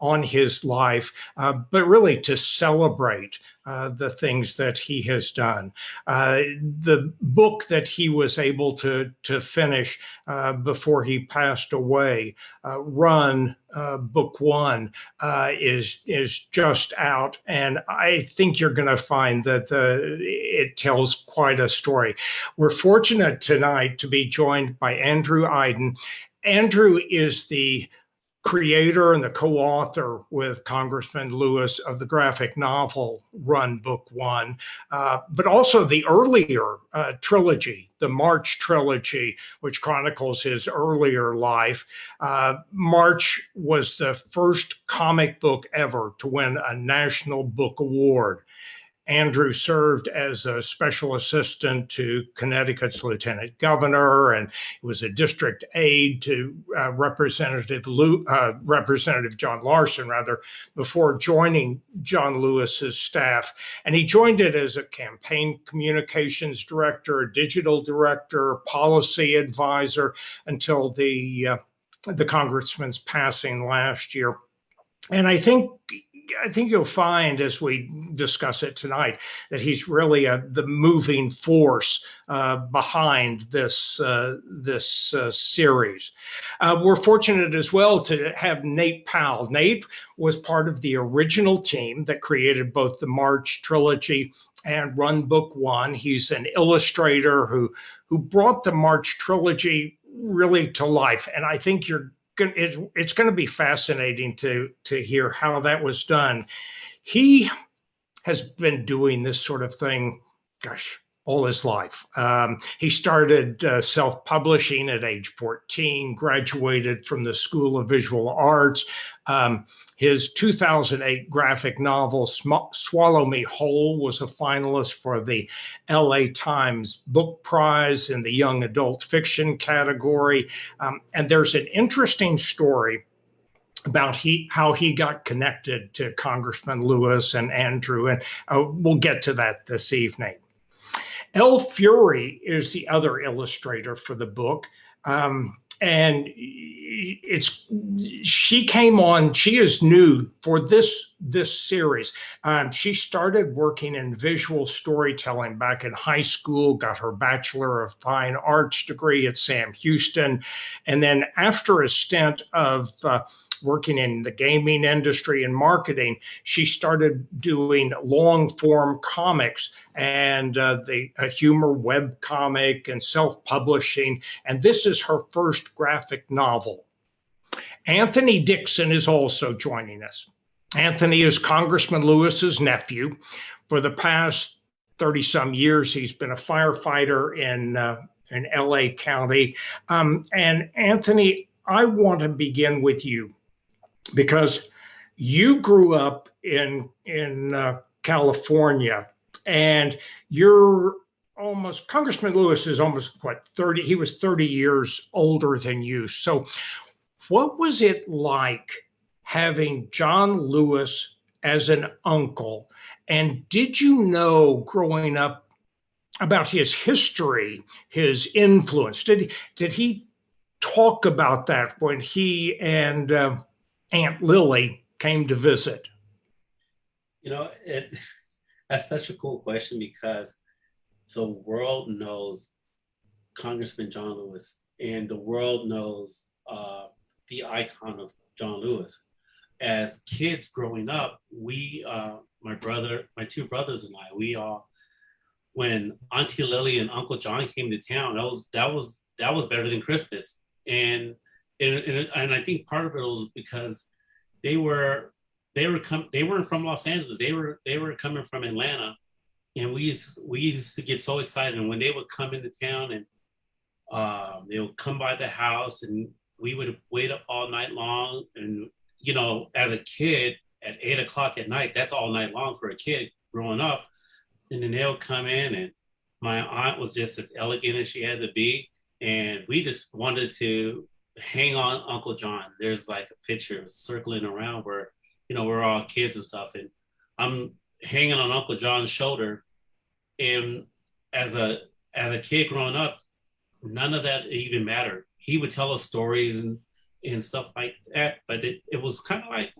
on his life, uh, but really to celebrate uh, the things that he has done. Uh, the book that he was able to, to finish uh, before he passed away, uh, Run, uh, Book One, is, is just out. And I think you're going to find that the, it tells quite a story. We're fortunate tonight to be joined by Andrew Aydin. Andrew is the creator and the co-author with Congressman Lewis of the graphic novel Run Book One, uh, but also the earlier uh, trilogy, the March trilogy, which chronicles his earlier life. Uh, March was the first comic book ever to win a National Book Award. Andrew served as a special assistant to Connecticut's lieutenant governor and was a district aide to uh, Representative uh, Representative John Larson, rather, before joining John Lewis's staff. And he joined it as a campaign communications director, digital director, policy advisor until the uh, the congressman's passing last year. And I think I think you'll find as we discuss it tonight that he's really a, the moving force uh, behind this uh, this uh, series. Uh, we're fortunate as well to have Nate Powell. Nate was part of the original team that created both the March trilogy and Run Book One. He's an illustrator who who brought the March trilogy really to life, and I think you're it's going to be fascinating to to hear how that was done. He has been doing this sort of thing, gosh, all his life. Um, he started uh, self publishing at age 14, graduated from the School of Visual Arts. Um, his 2008 graphic novel, Swallow Me Whole, was a finalist for the LA Times Book Prize in the Young Adult Fiction category. Um, and there's an interesting story about he how he got connected to Congressman Lewis and Andrew, and uh, we'll get to that this evening. L. Fury is the other illustrator for the book. Um, and it's she came on she is new for this this series um, she started working in visual storytelling back in high school got her bachelor of fine arts degree at sam houston and then after a stint of uh, working in the gaming industry and marketing, she started doing long form comics and uh, the humor web comic and self publishing. And this is her first graphic novel. Anthony Dixon is also joining us. Anthony is Congressman Lewis's nephew. For the past 30 some years, he's been a firefighter in, uh, in LA County. Um, and Anthony, I want to begin with you because you grew up in in uh, California and you're almost Congressman Lewis is almost what 30 he was 30 years older than you. So what was it like having John Lewis as an uncle? And did you know growing up about his history, his influence? Did did he talk about that when he and uh, Aunt Lily came to visit? You know, it, that's such a cool question because the world knows Congressman John Lewis and the world knows uh, the icon of John Lewis. As kids growing up, we, uh, my brother, my two brothers and I, we all, when Auntie Lily and Uncle John came to town, that was that was that was better than Christmas. And and, and, and I think part of it was because they were they were come they weren't from Los Angeles. They were they were coming from Atlanta, and we used, we used to get so excited. And when they would come into town and uh, they would come by the house, and we would wait up all night long. And you know, as a kid, at eight o'clock at night, that's all night long for a kid growing up. And then they'll come in, and my aunt was just as elegant as she had to be, and we just wanted to hang on Uncle John. There's like a picture circling around where, you know, we're all kids and stuff. And I'm hanging on Uncle John's shoulder. And as a as a kid growing up, none of that even mattered. He would tell us stories and and stuff like that. But it, it was kind of like,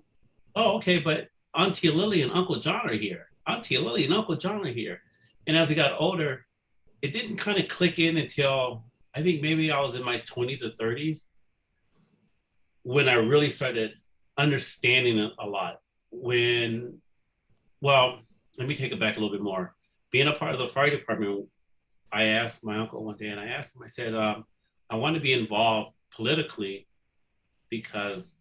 oh, okay, but Auntie Lily and Uncle John are here. Auntie Lily and Uncle John are here. And as we got older, it didn't kind of click in until I think maybe I was in my 20s or 30s when I really started understanding a lot. When, well, let me take it back a little bit more. Being a part of the fire department, I asked my uncle one day, and I asked him, I said, um, I want to be involved politically because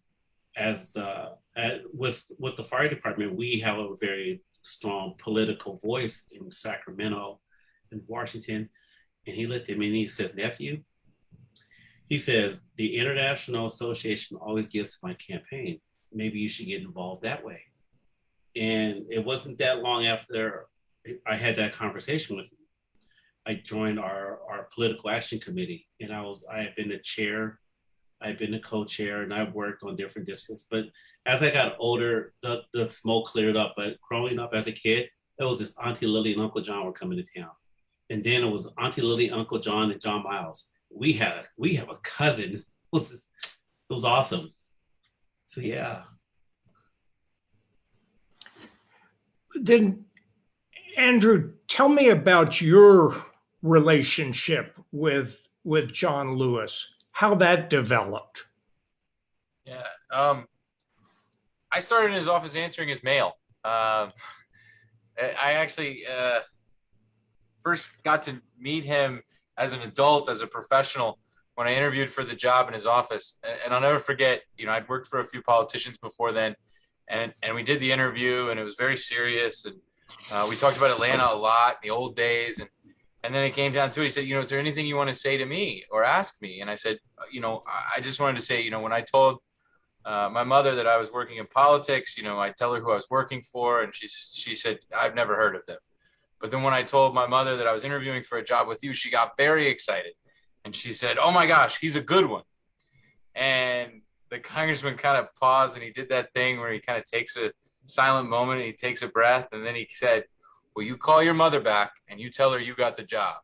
as the at, with with the fire department, we have a very strong political voice in Sacramento and Washington. And he looked at me and he says, nephew, he says, the International Association always gives my campaign. Maybe you should get involved that way. And it wasn't that long after I had that conversation with him. I joined our, our political action committee and I was I had been the chair I've been a co-chair and I've worked on different districts. But as I got older, the, the smoke cleared up. But growing up as a kid, it was this Auntie Lily and Uncle John were coming to town. And then it was Auntie Lily, Uncle John, and John Miles. We had a, we have a cousin. It was, just, it was awesome. So yeah. Then Andrew, tell me about your relationship with with John Lewis how that developed. Yeah. Um, I started in his office answering his mail. Um, I actually uh, first got to meet him as an adult, as a professional, when I interviewed for the job in his office. And I'll never forget, you know, I'd worked for a few politicians before then, and and we did the interview, and it was very serious, and uh, we talked about Atlanta a lot, in the old days, and and then it came down to it. He said, you know, is there anything you want to say to me or ask me? And I said, you know, I just wanted to say, you know, when I told uh, my mother that I was working in politics, you know, I tell her who I was working for, and she she said, I've never heard of them. But then when I told my mother that I was interviewing for a job with you, she got very excited, and she said, "Oh my gosh, he's a good one." And the congressman kind of paused, and he did that thing where he kind of takes a silent moment, and he takes a breath, and then he said, well, you call your mother back and you tell her you got the job.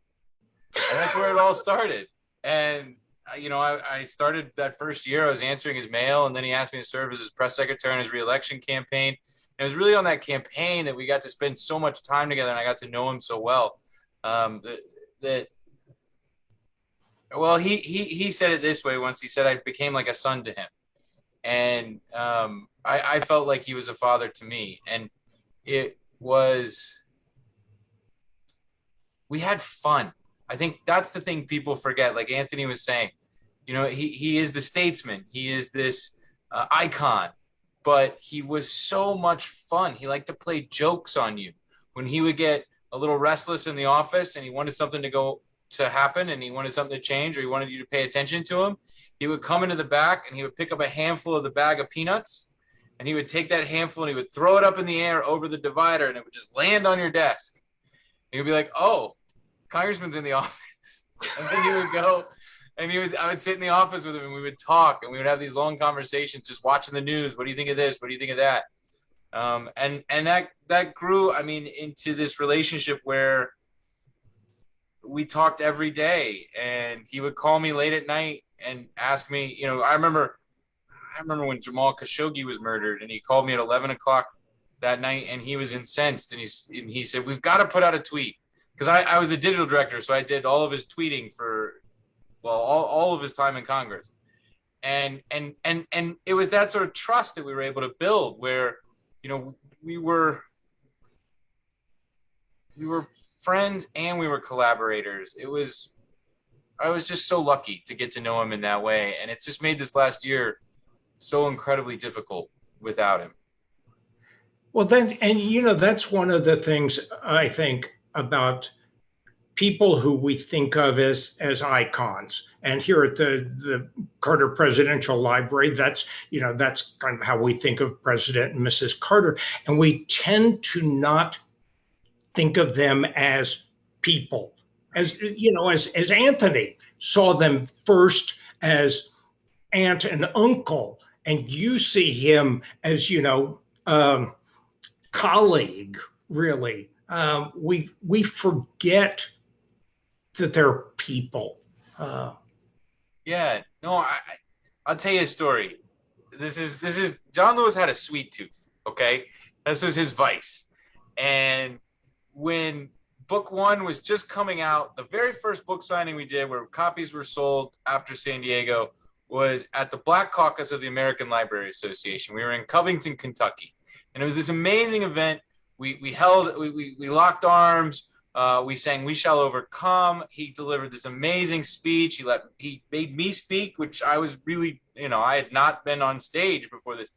And that's where it all started. And, uh, you know, I, I started that first year, I was answering his mail, and then he asked me to serve as his press secretary in his reelection campaign. And it was really on that campaign that we got to spend so much time together and I got to know him so well. Um, that, that well, he, he, he said it this way once. He said, I became like a son to him. And um, I, I felt like he was a father to me. And it was we had fun. I think that's the thing people forget. Like Anthony was saying, you know, he, he is the statesman. He is this uh, icon, but he was so much fun. He liked to play jokes on you. When he would get a little restless in the office and he wanted something to go to happen and he wanted something to change or he wanted you to pay attention to him, he would come into the back and he would pick up a handful of the bag of peanuts and he would take that handful and he would throw it up in the air over the divider and it would just land on your desk. And you'd be like, oh, congressman's in the office. And then he would go and he was I would sit in the office with him and we would talk and we would have these long conversations just watching the news. What do you think of this? What do you think of that? Um, and and that that grew, I mean, into this relationship where we talked every day and he would call me late at night and ask me, you know, I remember I remember when Jamal Khashoggi was murdered and he called me at 11 o'clock that night and he was incensed and, he's, and he said, we've got to put out a tweet because I, I was the digital director, so I did all of his tweeting for, well, all, all of his time in Congress, and and and and it was that sort of trust that we were able to build, where, you know, we were we were friends and we were collaborators. It was, I was just so lucky to get to know him in that way, and it's just made this last year so incredibly difficult without him. Well, then, and you know, that's one of the things I think about people who we think of as as icons. And here at the the carter presidential library that's you know that's kind of how we think of president and mrs carter. And we tend to not think of them as people as you know as as anthony saw them first as aunt and uncle. And you see him as you know um, colleague really. Um, we we forget that they're people. Uh, yeah, no, I I'll tell you a story. This is this is John Lewis had a sweet tooth. Okay, this was his vice, and when book one was just coming out, the very first book signing we did, where copies were sold after San Diego, was at the Black Caucus of the American Library Association. We were in Covington, Kentucky, and it was this amazing event. We we held we we, we locked arms. Uh, we sang "We Shall Overcome." He delivered this amazing speech. He let he made me speak, which I was really you know I had not been on stage before this.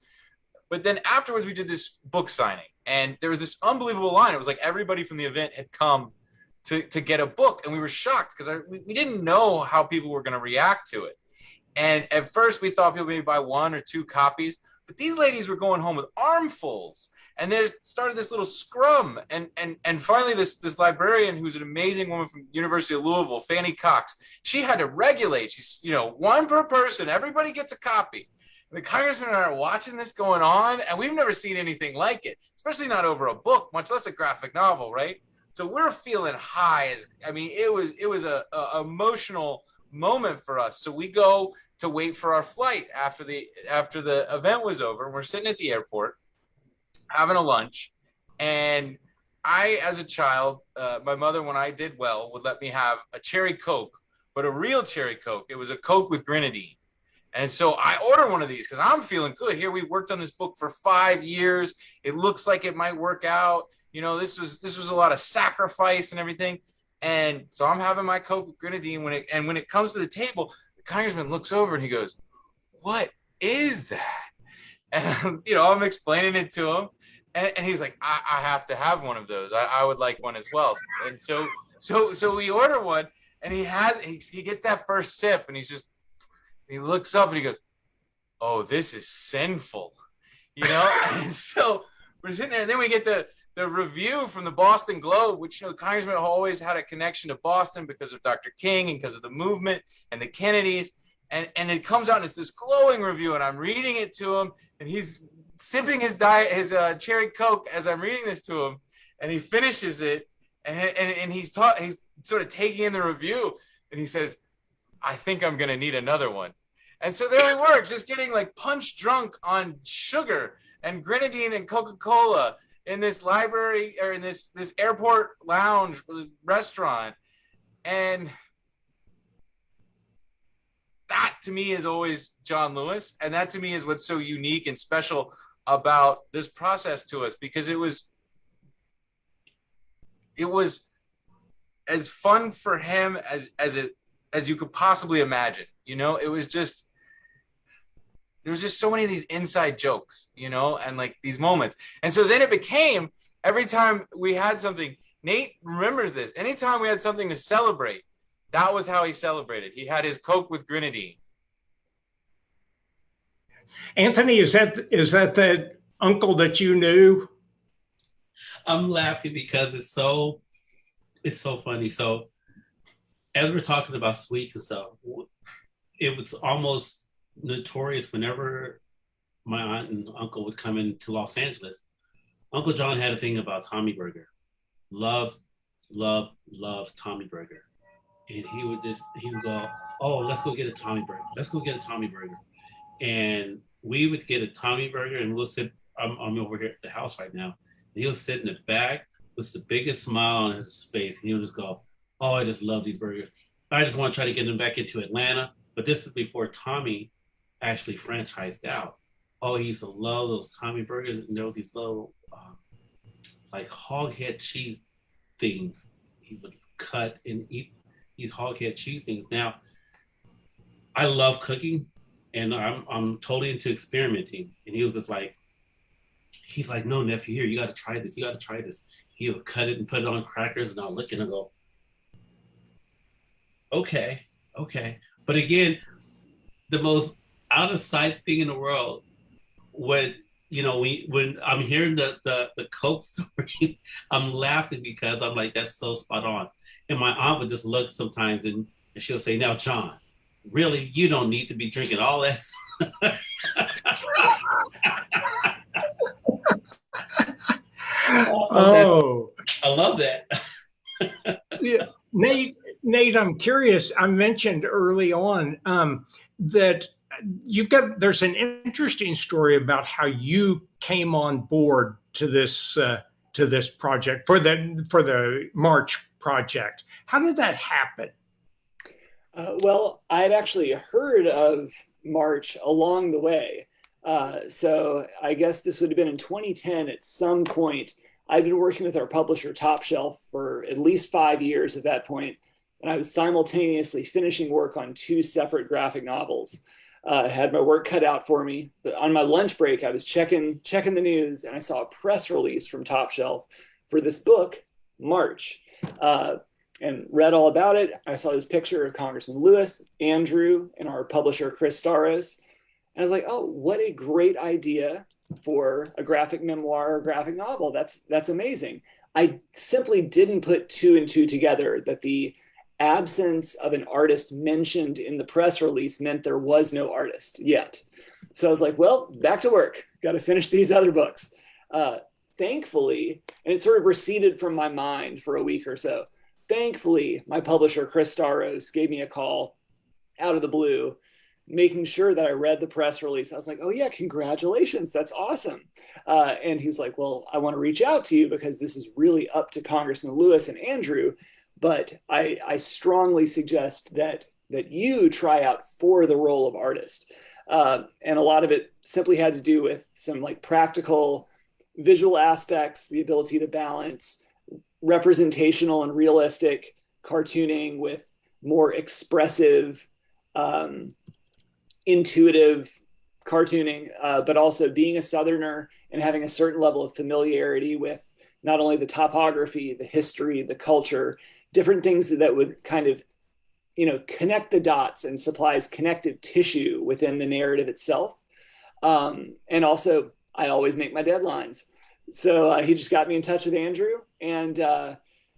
But then afterwards, we did this book signing, and there was this unbelievable line. It was like everybody from the event had come to to get a book, and we were shocked because we, we didn't know how people were going to react to it. And at first, we thought people maybe buy one or two copies, but these ladies were going home with armfuls and they started this little scrum. And and and finally this this librarian who's an amazing woman from university of louisville Fannie Cox she had to regulate. She's you know one per person. Everybody gets a copy. And the i are watching this going on and we've never seen anything like it especially not over a book much less a graphic novel right? So we're feeling high as i mean it was it was a, a emotional moment for us. So we go to wait for our flight after the after the event was over and we're sitting at the airport having a lunch, and I, as a child, uh, my mother, when I did well, would let me have a cherry Coke, but a real cherry Coke. It was a Coke with grenadine. And so I ordered one of these because I'm feeling good. Here we worked on this book for five years. It looks like it might work out. You know, this was this was a lot of sacrifice and everything. And so I'm having my Coke with grenadine when it and when it comes to the table, the congressman looks over and he goes, "What is that?" And you know, I'm explaining it to him, and, and he's like, I, I, have to have one of those. I, I would like one as well. And so, so, so we order one, and he has, he, he gets that first sip, and he's just, he looks up and he goes, "Oh, this is sinful," you know. and so we're sitting there, and then we get the the review from the Boston Globe, which you know, the congressman always had a connection to Boston because of Dr. King and because of the movement and the Kennedys. And, and it comes out and it's this glowing review, and I'm reading it to him, and he's sipping his diet, his uh, cherry coke as I'm reading this to him, and he finishes it, and and, and he's taught he's sort of taking in the review, and he says, "I think I'm gonna need another one," and so there we were, just getting like punch drunk on sugar and grenadine and Coca Cola in this library or in this this airport lounge restaurant, and that to me is always John Lewis, and that to me is what's so unique and special about this process to us because it was it was as fun for him as as it as you could possibly imagine you know? It was just there was just so many of these inside jokes you know and like these moments. And so then it became every time we had something nate remembers this anytime we had something to celebrate that was how he celebrated. He had his coke with grenadine Anthony, is that is that the uncle that you knew? I'm laughing because it's so it's so funny. So as we're talking about sweets and stuff, it was almost notorious whenever my aunt and uncle would come into Los Angeles. Uncle John had a thing about Tommy Burger. Love, love, love Tommy Burger. And he would just he would go, Oh, let's go get a Tommy Burger. Let's go get a Tommy Burger. And we would get a Tommy burger and we'll sit, I'm, I'm over here at the house right now. And he'll sit in the back with the biggest smile on his face. And he'll just go, Oh, I just love these burgers. I just want to try to get them back into Atlanta. But this is before Tommy actually franchised out. Oh, he used to love those Tommy burgers. And there was these little, um, like hog head cheese things he would cut and eat these hog head cheese things. Now, I love cooking and I'm I'm totally into experimenting. And he was just like, he's like, no nephew, here you got to try this. You got to try this. He'll cut it and put it on crackers, and I'll look and I go, okay, okay. But again, the most out of sight thing in the world when you know we when I'm hearing the the the Coke story, I'm laughing because I'm like that's so spot on. And my aunt would just look sometimes and, and she'll say, "Now, John, really, you don't need to be drinking all that. oh, I love that. yeah, Nate. Nate, I'm curious. I mentioned early on um, that you've got there's an interesting story about how you came on board to this uh, to this project for the for the March project. How did that happen? Uh, well, I had actually heard of March along the way. Uh, so I guess this would have been in 2010 at some point. I'd been working with our publisher Top Shelf for at least five years at that point, and I was simultaneously finishing work on two separate graphic novels. Uh, I had my work cut out for me. But on my lunch break, I was checking checking the news, and I saw a press release from Top Shelf for this book, March. Uh, and read all about it. I saw this picture of Congressman Lewis, Andrew, and our publisher, Chris Staros. And I was like, oh, what a great idea for a graphic memoir or graphic novel. That's that's amazing. I simply didn't put two and two together that the absence of an artist mentioned in the press release meant there was no artist yet. So I was like, well, back to work. Got to finish these other books. Uh, thankfully, and it sort of receded from my mind for a week or so thankfully, my publisher, Chris Staros, gave me a call out of the blue, making sure that I read the press release. I was like, oh, yeah, congratulations. That's awesome. Uh, and he was like, well, I want to reach out to you because this is really up to Congressman Lewis and Andrew. But I, I strongly suggest that that you try out for the role of artist. Uh, and a lot of it simply had to do with some like practical visual aspects, the ability to balance representational and realistic cartooning with more expressive, um, intuitive cartooning, uh, but also being a Southerner and having a certain level of familiarity with not only the topography, the history, the culture, different things that would kind of, you know, connect the dots and supplies connective tissue within the narrative itself. Um, and also, I always make my deadlines. So uh, he just got me in touch with Andrew, and uh,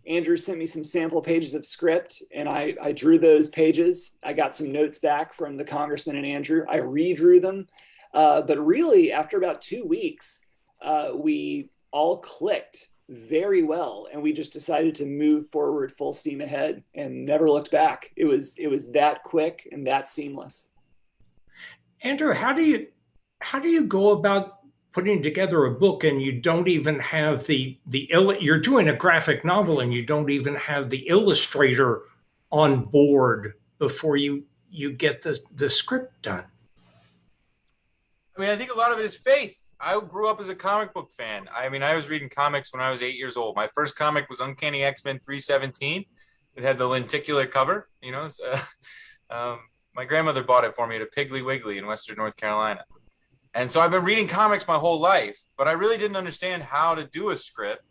Andrew sent me some sample pages of script, and I, I drew those pages. I got some notes back from the congressman and Andrew. I redrew them. Uh, but really, after about two weeks, uh, we all clicked very well, and we just decided to move forward full steam ahead and never looked back. It was it was that quick and that seamless. Andrew, how do you how do you go about putting together a book and you don't even have the the ill you're doing a graphic novel and you don't even have the illustrator on board before you you get the the script done. I mean i think a lot of it is faith. I grew up as a comic book fan. I mean i was reading comics when i was eight years old. My first comic was uncanny x-men 317 it had the lenticular cover you know uh, um, my grandmother bought it for me at a piggly wiggly in western north carolina and so I've been reading comics my whole life, but I really didn't understand how to do a script.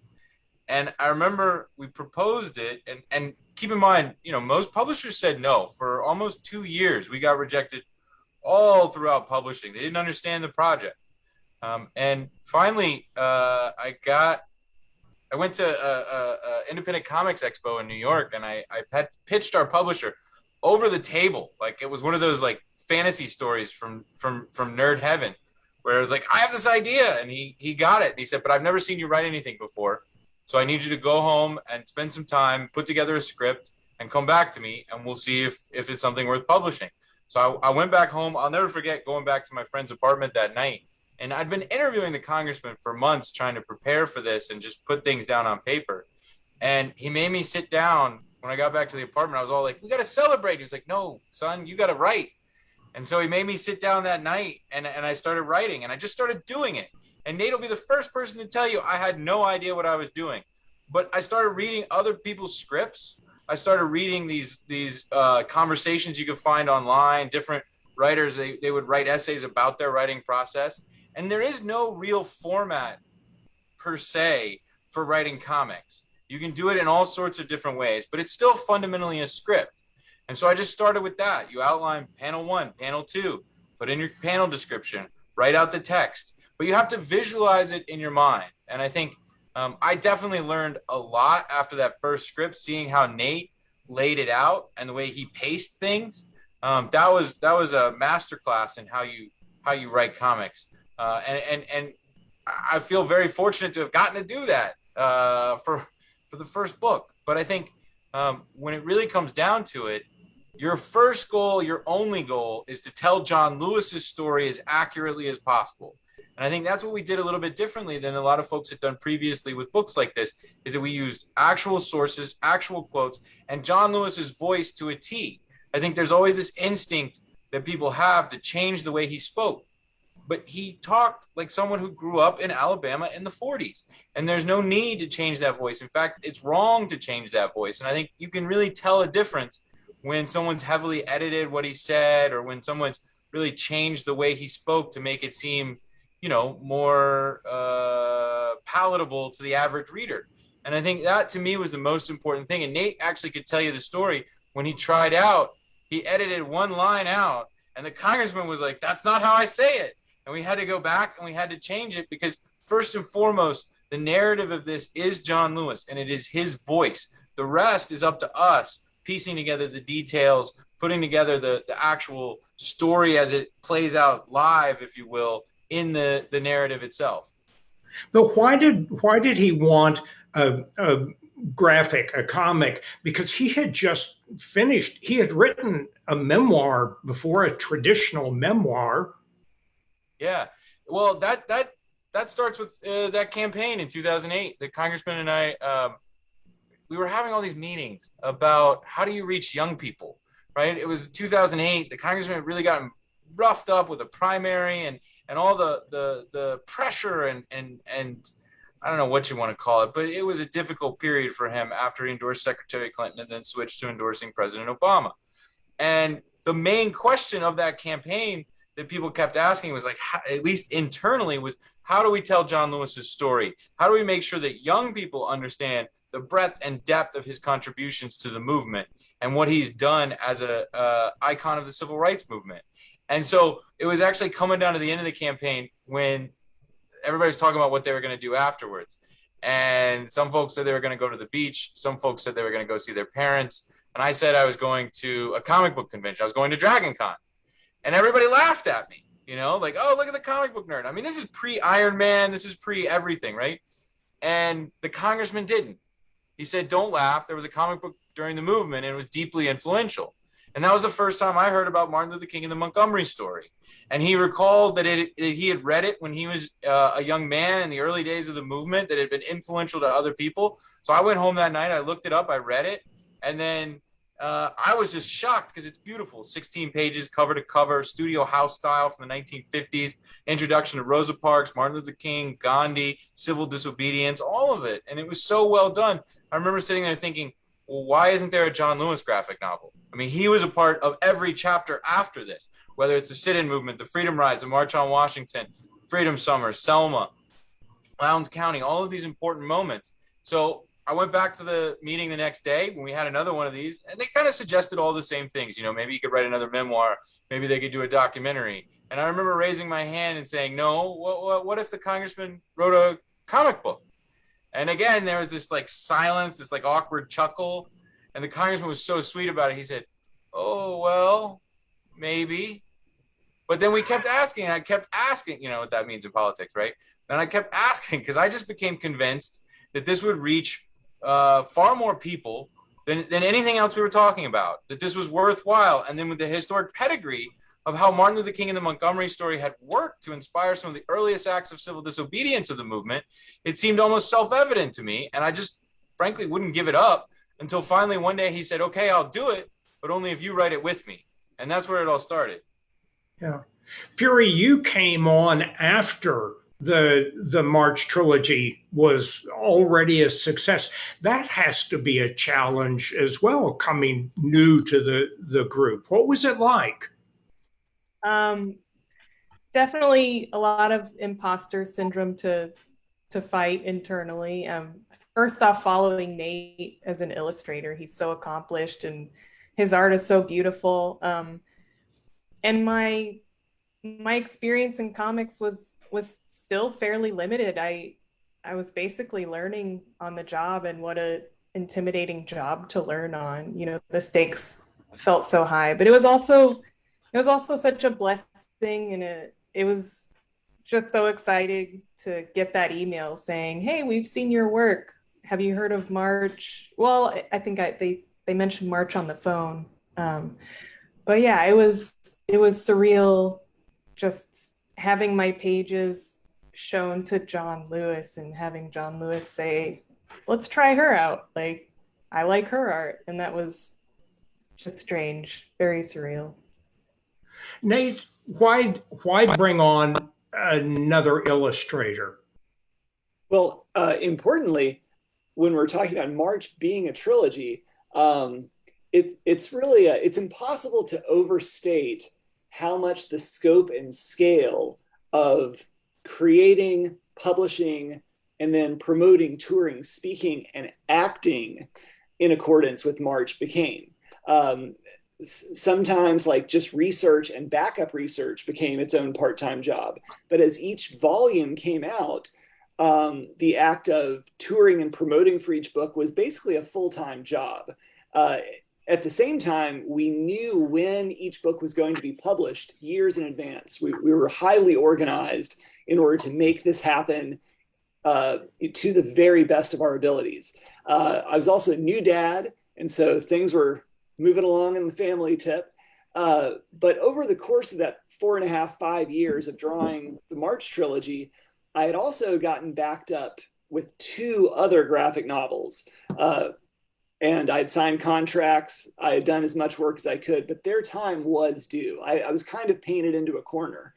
And I remember we proposed it, and and keep in mind, you know, most publishers said no for almost two years. We got rejected all throughout publishing. They didn't understand the project. Um, and finally, uh, I got, I went to a, a, a, independent comics expo in New York, and I I had pitched our publisher over the table, like it was one of those like fantasy stories from from from nerd heaven where it was like, I have this idea, and he he got it. And he said, but I've never seen you write anything before, so I need you to go home and spend some time, put together a script, and come back to me, and we'll see if if it's something worth publishing. So I, I went back home. I'll never forget going back to my friend's apartment that night, and I'd been interviewing the congressman for months, trying to prepare for this and just put things down on paper. And he made me sit down when I got back to the apartment. I was all like, "We got to celebrate." He was like, "No, son, you got to write." And so he made me sit down that night and, and I started writing and I just started doing it. And Nate will be the first person to tell you I had no idea what I was doing. But I started reading other people's scripts. I started reading these these uh, conversations you could find online, different writers, they, they would write essays about their writing process. And there is no real format per se for writing comics. You can do it in all sorts of different ways, but it's still fundamentally a script. And so I just started with that. You outline panel one, panel two, put in your panel description, write out the text, but you have to visualize it in your mind. And I think um, I definitely learned a lot after that first script, seeing how Nate laid it out and the way he paced things. Um, that was that was a masterclass in how you how you write comics. Uh, and and and I feel very fortunate to have gotten to do that uh, for for the first book. But I think um, when it really comes down to it, your first goal, your only goal is to tell John Lewis's story as accurately as possible. And I think that's what we did a little bit differently than a lot of folks had done previously with books like this, is that we used actual sources, actual quotes, and John Lewis's voice to a T. I think there's always this instinct that people have to change the way he spoke. But he talked like someone who grew up in Alabama in the 40s. And there's no need to change that voice. In fact, it's wrong to change that voice. And I think you can really tell a difference when someone's heavily edited what he said or when someone's really changed the way he spoke to make it seem, you know, more uh, palatable to the average reader. And I think that to me was the most important thing. And Nate actually could tell you the story when he tried out he edited one line out and the congressman was like that's not how i say it and we had to go back and we had to change it because first and foremost the narrative of this is john lewis and it is his voice the rest is up to us piecing together the details putting together the, the actual story as it plays out live if you will in the the narrative itself but why did why did he want a, a graphic, a comic, because he had just finished, he had written a memoir before a traditional memoir. Yeah. Well, that, that, that starts with uh, that campaign in 2008. The congressman and I, um, we were having all these meetings about how do you reach young people, right? It was 2008. The congressman had really got roughed up with a primary and, and all the, the, the pressure and, and, and I don't know what you want to call it, but it was a difficult period for him after he endorsed Secretary Clinton and then switched to endorsing President Obama. And the main question of that campaign that people kept asking was like, at least internally, was how do we tell John Lewis's story? How do we make sure that young people understand the breadth and depth of his contributions to the movement and what he's done as a uh, icon of the civil rights movement? And so it was actually coming down to the end of the campaign when everybody's talking about what they were going to do afterwards. And some folks said they were going to go to the beach. Some folks said they were going to go see their parents. And I said I was going to a comic book convention. I was going to Dragon Con. And everybody laughed at me, you know, like, oh, look at the comic book nerd. I mean, this is pre Iron Man. This is pre everything, right? And the congressman didn't. He said, don't laugh. There was a comic book during the movement and it was deeply influential. And that was the first time I heard about Martin Luther King and the Montgomery story. And he recalled that it, it, he had read it when he was uh, a young man in the early days of the movement that had been influential to other people. So i went home that night i looked it up i read it and then uh, i was just shocked because it's beautiful. 16 pages cover to cover studio house style from the 1950s introduction to rosa parks martin luther king gandhi civil disobedience all of it. And it was so well done i remember sitting there thinking well, why isn't there a john lewis graphic novel i mean he was a part of every chapter after this whether it's the sit-in movement, the Freedom Rides, the March on Washington, Freedom Summer, Selma, Lowndes County, all of these important moments. So I went back to the meeting the next day when we had another one of these, and they kind of suggested all the same things. You know, maybe you could write another memoir, maybe they could do a documentary. And I remember raising my hand and saying, "No, what, what, what if the congressman wrote a comic book?" And again, there was this like silence, this like awkward chuckle, and the congressman was so sweet about it. He said, "Oh well, maybe." But then we kept asking, and I kept asking, you know what that means in politics, right? And I kept asking because I just became convinced that this would reach uh, far more people than, than anything else we were talking about, that this was worthwhile. And then with the historic pedigree of how Martin Luther King and the Montgomery story had worked to inspire some of the earliest acts of civil disobedience of the movement, it seemed almost self evident to me. And I just frankly wouldn't give it up until finally one day he said, okay, I'll do it, but only if you write it with me. And that's where it all started. Yeah. Fury, you came on after the the March trilogy was already a success. That has to be a challenge as well, coming new to the the group. What was it like? Um, definitely a lot of imposter syndrome to to fight internally. Um, first off, following Nate as an illustrator, he's so accomplished and his art is so beautiful. Um, and my my experience in comics was was still fairly limited. I I was basically learning on the job and what a intimidating job to learn on. You know, the stakes felt so high, but it was also it was also such a blessing and it it was just so exciting to get that email saying, "Hey, we've seen your work. Have you heard of March?" Well, I think I, they they mentioned March on the phone Um, but yeah, it was it was surreal just having my pages shown to John Lewis and having John Lewis say, "Let's try her out." Like, I like her art, and that was just strange, very surreal. Nate, why why bring on another illustrator? Well, uh, importantly, when we're talking about March being a trilogy, um, it, it's really a, it's impossible to overstate how much the scope and scale of creating, publishing, and then promoting, touring, speaking, and acting in accordance with March became. Um, sometimes like just research and backup research became its own part-time job. But as each volume came out um, the act of touring and promoting for each book was basically a full-time job. Uh, at the same time we knew when each book was going to be published years in advance. We, we were highly organized in order to make this happen uh, to the very best of our abilities. Uh, i was also a new dad and so things were moving along in the family tip. Uh, but over the course of that four and a half, five years of drawing the March trilogy, I had also gotten backed up with two other graphic novels. Uh, and I'd signed contracts. I had done as much work as I could, but their time was due. I, I was kind of painted into a corner.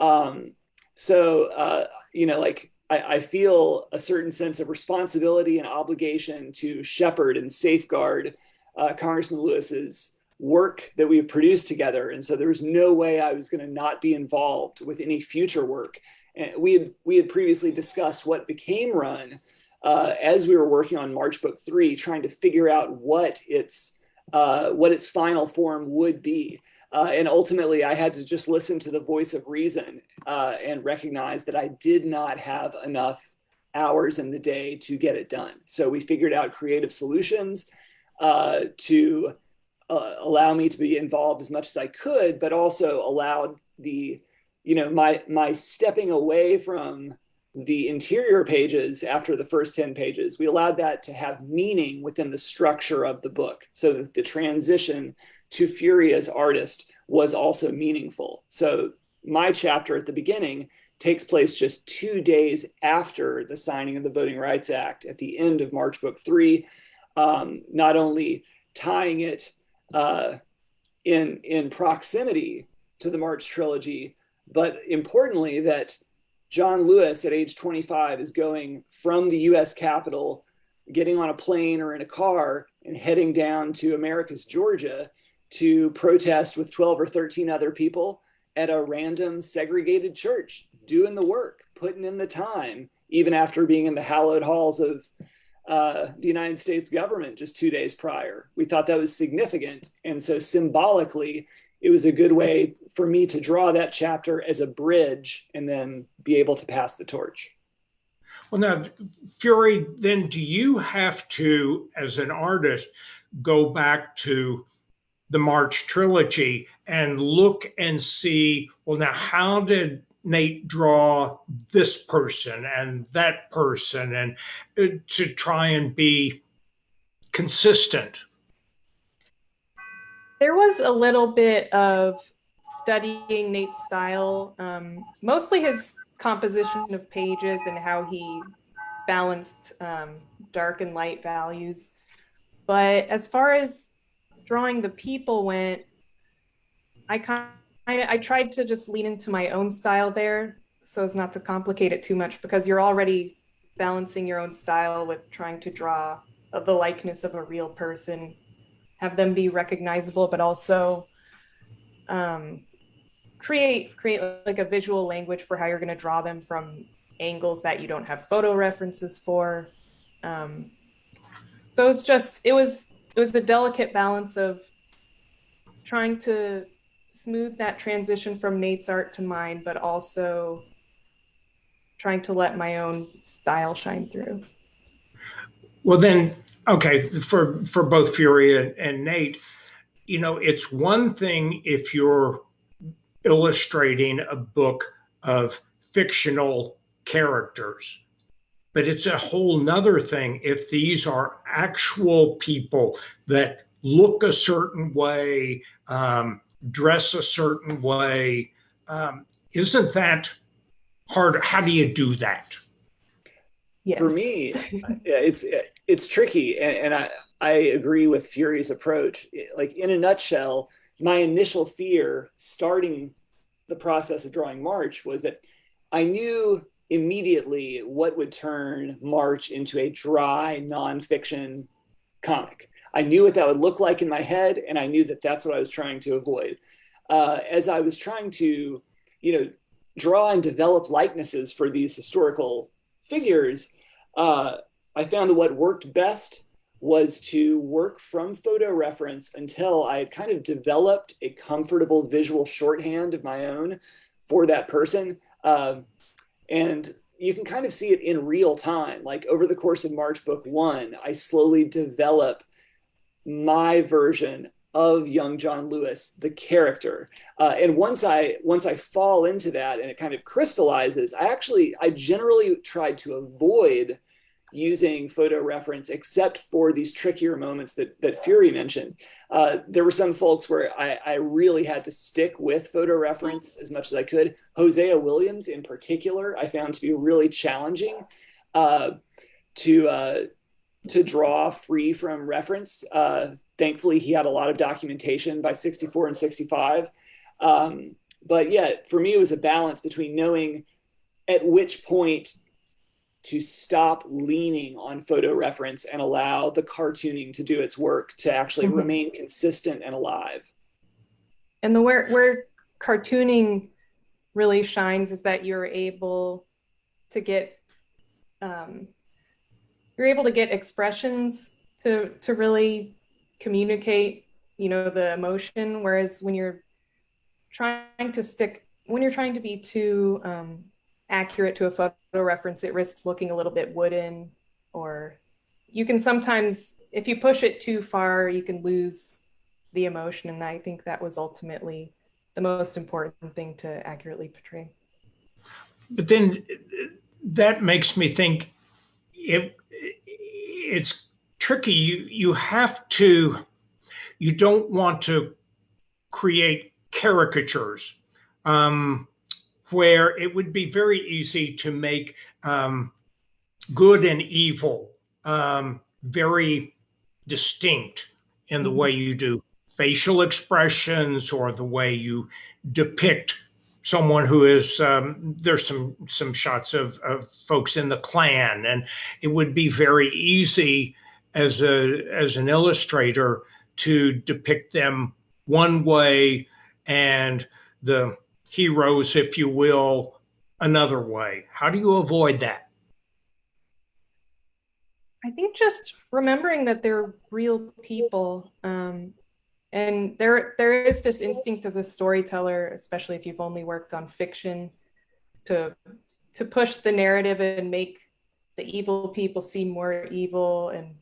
Um, so, uh, you know, like I, I, feel a certain sense of responsibility and obligation to shepherd and safeguard uh, Congressman Lewis's work that we produced together. And so there was no way I was going to not be involved with any future work. And we had, we had previously discussed what became Run uh, as we were working on March Book 3, trying to figure out what its, uh, what its final form would be. Uh, and ultimately, I had to just listen to the voice of reason uh, and recognize that I did not have enough hours in the day to get it done. So we figured out creative solutions uh, to uh, allow me to be involved as much as I could, but also allowed the, you know, my my stepping away from the interior pages after the first 10 pages, we allowed that to have meaning within the structure of the book so that the transition to Fury as artist was also meaningful. So my chapter at the beginning takes place just two days after the signing of the Voting Rights Act at the end of March Book 3 um, not only tying it uh, in in proximity to the March trilogy, but importantly that John Lewis at age 25 is going from the U.S. Capitol, getting on a plane or in a car and heading down to Americus Georgia, to protest with 12 or 13 other people at a random segregated church, doing the work, putting in the time, even after being in the hallowed halls of uh, the United States government just two days prior. We thought that was significant. And so symbolically, it was a good way for me to draw that chapter as a bridge and then be able to pass the torch. Well, now, Fury, then do you have to, as an artist, go back to the March trilogy and look and see, well, now, how did Nate draw this person and that person and uh, to try and be consistent? There was a little bit of studying Nate's style, um, mostly his composition of pages and how he balanced um, dark and light values. But as far as drawing the people went, I kind I, I tried to just lean into my own style there so as not to complicate it too much because you're already balancing your own style with trying to draw the likeness of a real person, have them be recognizable, but also um, create create like a visual language for how you're going to draw them from angles that you don't have photo references for. Um, so it's just it was it was the delicate balance of trying to smooth that transition from Nate's art to mine, but also trying to let my own style shine through. Well, then, okay, for for both Fury and, and Nate, you know, it's one thing if you're illustrating a book of fictional characters but it's a whole nother thing if these are actual people that look a certain way, um, dress a certain way. Um, isn't that hard? How do you do that? Yes. For me, it's it's tricky, and, and I I agree with Fury's approach. Like in a nutshell, my initial fear starting the process of drawing March was that I knew immediately what would turn March into a dry nonfiction comic. I knew what that would look like in my head, and I knew that that's what I was trying to avoid. Uh, as I was trying to, you know, draw and develop likenesses for these historical figures, uh, I found that what worked best was to work from photo reference until I had kind of developed a comfortable visual shorthand of my own for that person. Um, and you can kind of see it in real time. Like over the course of March Book One, I slowly develop my version of young John Lewis, the character. Uh, and once I once I fall into that and it kind of crystallizes, I actually I generally tried to avoid using photo reference except for these trickier moments that, that Fury mentioned. Uh, there were some folks where I, I really had to stick with photo reference as much as I could. Hosea Williams, in particular, I found to be really challenging uh, to uh, to draw free from reference. Uh, thankfully, he had a lot of documentation by 64 and 65. Um, but yeah, for me, it was a balance between knowing at which point to stop leaning on photo reference and allow the cartooning to do its work to actually mm-hmm. remain consistent and alive. And the where where cartooning really shines is that you're able to get um, you're able to get expressions to to really communicate you know the emotion whereas when you're trying to stick when you're trying to be too um, accurate to a photo reference, it risks looking a little bit wooden or you can sometimes, if you push it too far, you can lose the emotion. And I think that was ultimately the most important thing to accurately portray. But then that makes me think it, it's tricky. You, you have to, you don't want to create caricatures. Um, where it would be very easy to make um, good and evil um, very distinct in the mm-hmm. way you do facial expressions or the way you depict someone who is um, there's some some shots of, of folks in the Klan and it would be very easy as a as an illustrator to depict them one way and the heroes, if you will, another way? How do you avoid that? I think just remembering that they're real people. Um, and there, there is this instinct as a storyteller, especially if you've only worked on fiction, to to push the narrative and make the evil people seem more evil, and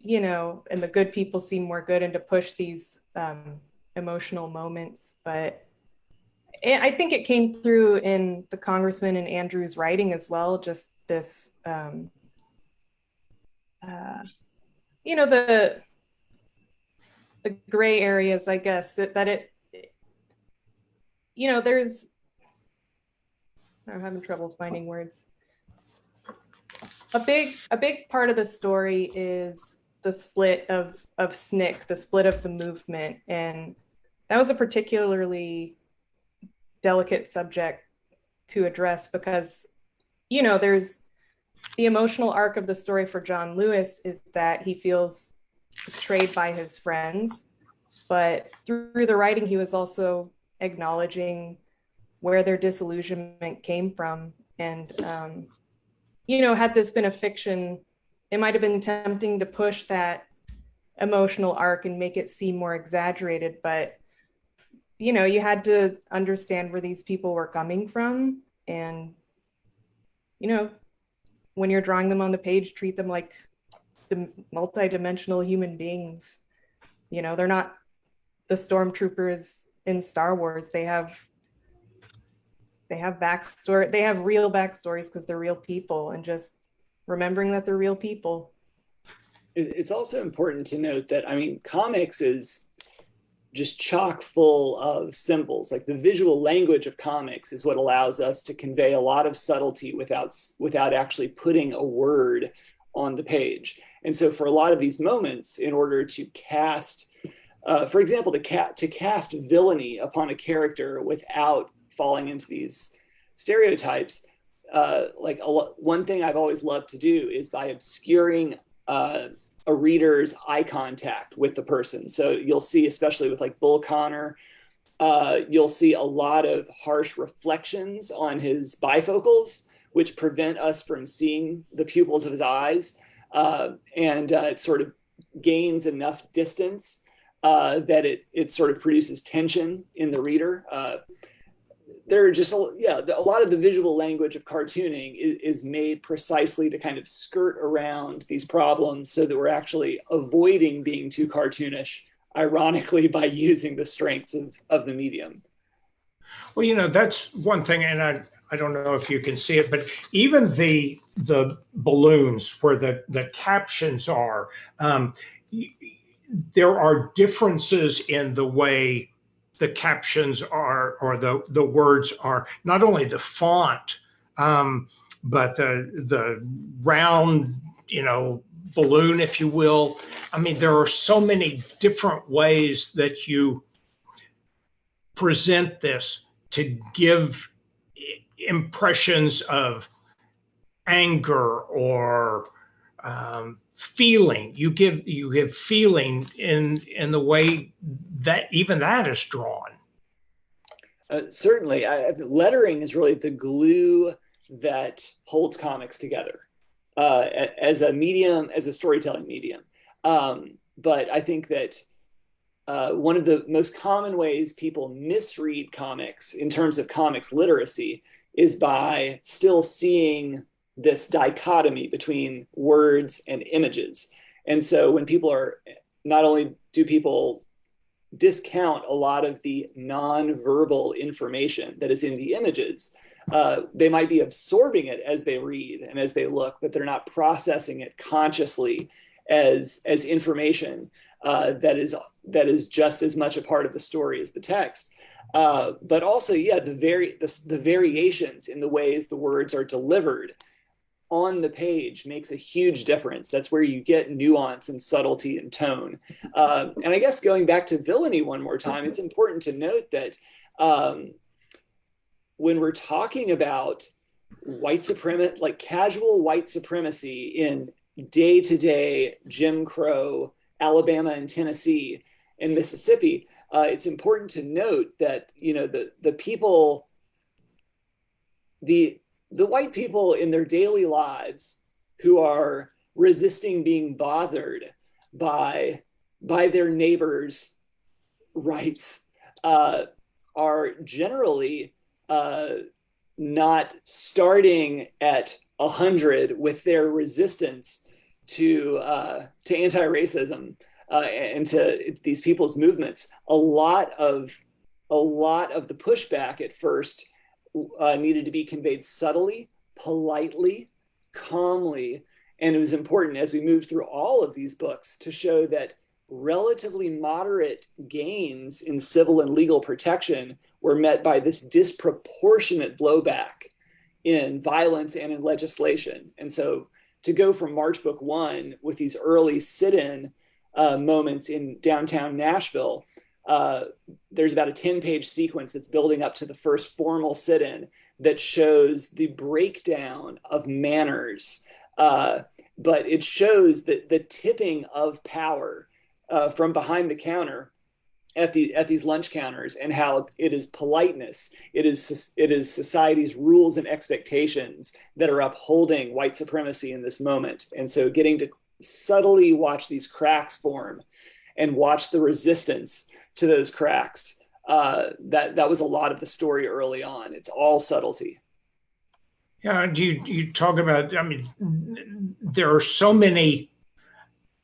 you know, and the good people seem more good, and to push these um, emotional moments. But I think it came through in the congressman and Andrew's writing as well. Just this, um, uh, you know, the the gray areas, I guess, that it, you know, there's. I'm having trouble finding words. A big a big part of the story is the split of of SNCC, the split of the movement, and that was a particularly delicate subject to address because, you know, there's the emotional arc of the story for John Lewis is that he feels betrayed by his friends, but through the writing, he was also acknowledging where their disillusionment came from. And, um, you know, had this been a fiction, it might have been tempting to push that emotional arc and make it seem more exaggerated, but you know, you had to understand where these people were coming from. And, you know, when you're drawing them on the page, treat them like the multi-dimensional human beings. You know, they're not the stormtroopers in Star Wars. They have they have backstory, they have real backstories because they're real people and just remembering that they're real people. It's also important to note that I mean, comics is just chock full of symbols. Like the visual language of comics is what allows us to convey a lot of subtlety without without actually putting a word on the page. And so for a lot of these moments, in order to cast, uh, for example, to, ca- to cast villainy upon a character without falling into these stereotypes, uh, like one thing I've always loved to do is by obscuring uh, a reader's eye contact with the person. So you'll see, especially with like Bull Connor, uh, you'll see a lot of harsh reflections on his bifocals, which prevent us from seeing the pupils of his eyes. Uh, and uh, it sort of gains enough distance uh, that it, it sort of produces tension in the reader. Uh, there are just a, yeah a lot of the visual language of cartooning is, is, made precisely to kind of skirt around these problems so that we're actually avoiding being too cartoonish ironically by using the strengths of, of the medium well you know that's one thing and i i don't know if you can see it but even the the balloons where the the captions are um, there are differences in the way the captions are or the the words are. Not only the font um, but the the round you know balloon if you will. I mean there are so many different ways that you present this to give impressions of anger or um, feeling. You give you give feeling in in the way that even that is drawn. Uh, certainly. I, lettering is really the glue that holds comics together uh, as a medium as a storytelling medium. Um, but i think that uh, one of the most common ways people misread comics in terms of comics literacy is by still seeing this dichotomy between words and images. And so when people are not only do people discount a lot of the non-verbal information that is in the images, uh, they might be absorbing it as they read and as they look, but they're not processing it consciously as as information uh, that is that is just as much a part of the story as the text. Uh, but also, yeah, the very the, the variations in the ways the words are delivered on the page makes a huge difference. That's where you get nuance and subtlety and tone. Uh, and I guess going back to villainy one more time, it's important to note that um, when we're talking about white supremacy, like casual white supremacy in day to day Jim Crow, Alabama and Tennessee and Mississippi, uh, it's important to note that you know the the people the the white people in their daily lives who are resisting being bothered by by their neighbors' rights uh, are generally uh, not starting at hundred with their resistance to uh, to anti-racism uh, and to these people's movements. A lot of a lot of the pushback at first uh, needed to be conveyed subtly, politely, calmly. And it was important as we moved through all of these books to show that relatively moderate gains in civil and legal protection were met by this disproportionate blowback in violence and in legislation. And so to go from March Book One with these early sit in uh, moments in downtown Nashville uh, there's about a 10 page sequence that's building up to the first formal sit in that shows the breakdown of manners. Uh, but it shows that the tipping of power uh, from behind the counter at the at these lunch counters and how it is politeness it is it is society's rules and expectations that are upholding white supremacy in this moment and so getting to subtly watch these cracks form and watch the resistance to those cracks. Uh, that that was a lot of the story early on. It's all subtlety. Yeah, you you talk about. I mean, there are so many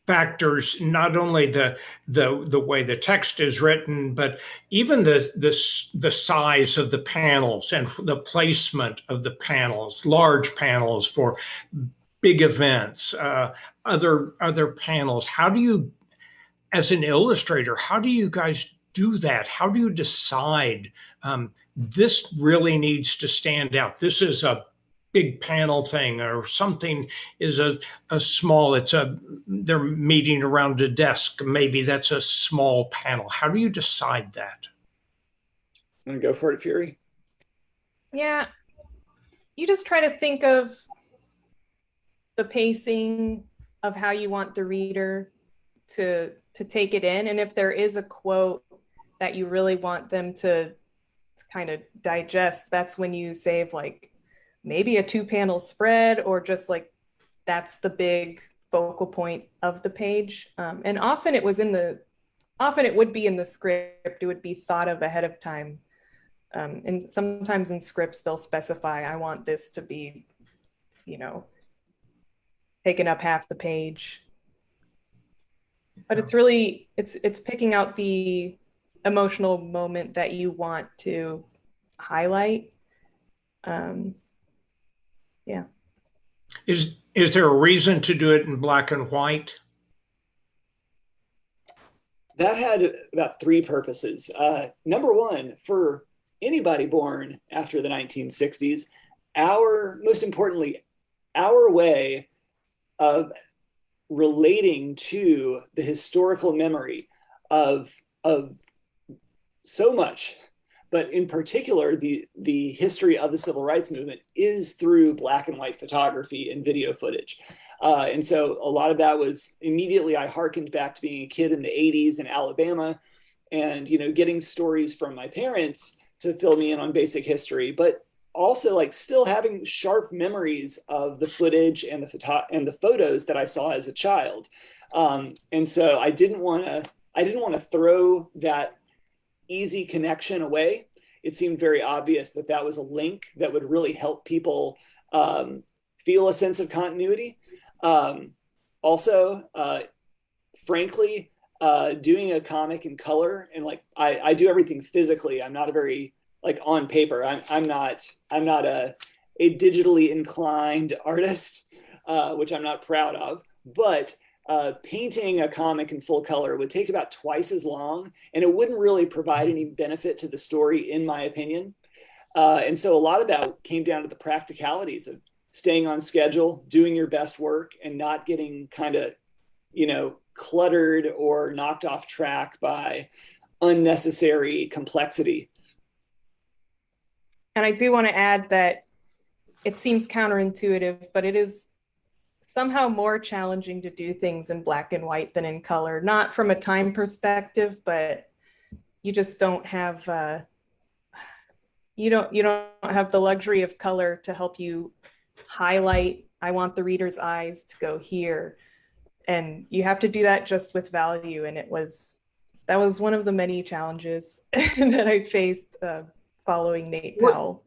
factors. Not only the the the way the text is written, but even the the the size of the panels and the placement of the panels. Large panels for big events, uh, other other panels. How do you, as an illustrator, how do you guys do that? How do you decide um, this really needs to stand out? This is a big panel thing or something is a, a small it's a they're meeting around a desk maybe that's a small panel how do you decide that i'm gonna go for it fury yeah you just try to think of the pacing of how you want the reader to to take it in and if there is a quote that you really want them to kind of digest that's when you save like maybe a two panel spread or just like that's the big focal point of the page. Um, and often it was in the, often it would be in the script, it would be thought of ahead of time. Um, and sometimes in scripts, they'll specify, I want this to be, you know, taking up half the page. But it's really, it's, it's picking out the emotional moment that you want to highlight. Um, yeah. Is is there a reason to do it in black and white? That had about three purposes. Uh, number one, for anybody born after the 1960s, our most importantly, our way of relating to the historical memory of of so much but in particular, the, the history of the civil rights movement is through black and white photography and video footage. Uh, and so a lot of that was immediately I hearkened back to being a kid in the 80s in Alabama and, you know, getting stories from my parents to fill me in on basic history, but also like still having sharp memories of the footage and the photo and the photos that I saw as a child. Um, and so I didn't want to, I didn't want to throw that easy connection away, it seemed very obvious that that was a link that would really help people um, feel a sense of continuity. Um, also, uh, frankly, uh, doing a comic in color and like I, I do everything physically. I'm not a very like on paper. I'm I'm not I'm not a a digitally inclined artist, uh, which I'm not proud of. But uh, painting a comic in full color would take about twice as long and it wouldn't really provide any benefit to the story in my opinion uh, and so a lot of that came down to the practicalities of staying on schedule doing your best work and not getting kind of you know cluttered or knocked off track by unnecessary complexity and i do want to add that it seems counterintuitive but it is somehow more challenging to do things in black and white than in color, not from a time perspective, but you just don't have uh, you don't you don't have the luxury of color to help you highlight I want the reader's eyes to go here. And you have to do that just with value. And it was that was one of the many challenges that I faced uh, following Nate Powell.